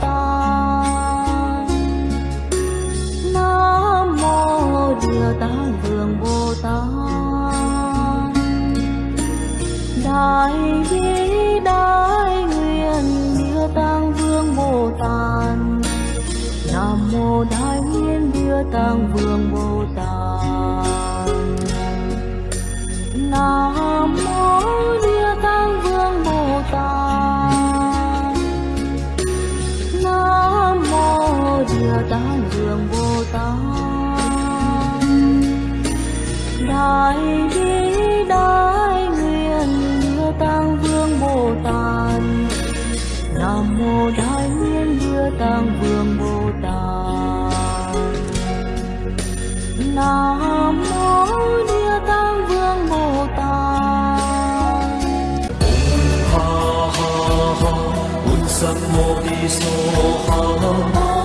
Tát Nam mô Địa Tạng Vương Bồ Tát Đại bi Nam mô Đại Nguyện Địa Tạng Vương Bồ Tát. Nam mô Địa Tạng Vương Bồ Tát. Nam mô Địa Tạng Vương Bồ Tát. Đại bi đại Nam mô Địa Tạng Vương Bồ Tát. Ha ha ha Sam Mô So Ha.